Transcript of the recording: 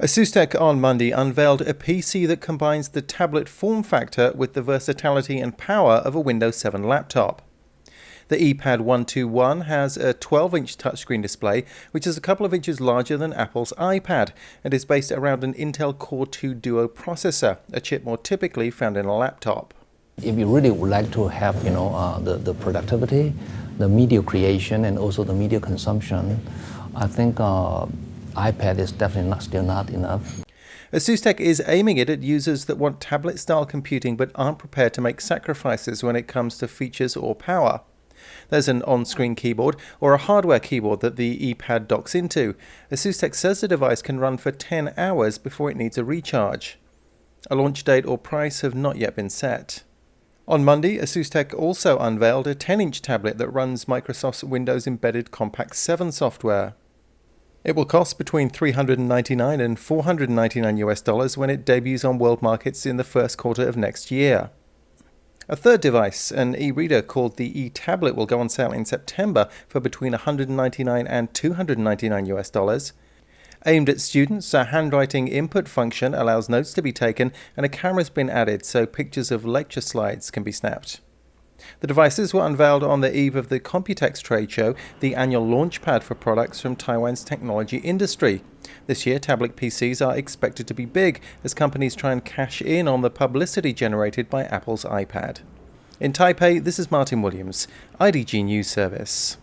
ASUSTeK on Monday unveiled a PC that combines the tablet form factor with the versatility and power of a Windows 7 laptop. The Eee Pad 121 has a 12 inch touchscreen display, which is a couple of inches larger than Apple's iPad, and is based around an Intel Core 2 Duo processor, a chip more typically found in a laptop. If you really would like to have you know, uh, the, the productivity, the media creation, and also the media consumption, I think uh, iPad is definitely not, still not enough. ASUSTeK is aiming it at users that want tablet-style computing but aren't prepared to make sacrifices when it comes to features or power. There's an on-screen keyboard or a hardware keyboard that the Eee Pad docks into. ASUSTeK says the device can run for 10 hours before it needs a recharge. A launch date or price have not yet been set. On Monday, ASUSTeK also unveiled a 10-inch tablet that runs Microsoft's Windows Embedded Compact 7 software. It will cost between 399 and 499 US dollars when it debuts on world markets in the first quarter of next year. A third device, an e-reader called the Eee Tablet, will go on sale in September for between 199 and 299 US dollars. Aimed at students, a handwriting input function allows notes to be taken and a camera's been added so pictures of lecture slides can be snapped. The devices were unveiled on the eve of the Computex trade show, the annual launchpad for products from Taiwan's technology industry. This year, tablet PCs are expected to be big as companies try and cash in on the publicity generated by Apple's iPad. In Taipei, this is Martin Williams, IDG News Service.